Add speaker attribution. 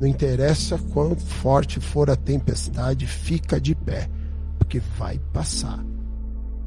Speaker 1: Não interessa quão forte for a tempestade, fica de pé, porque vai passar.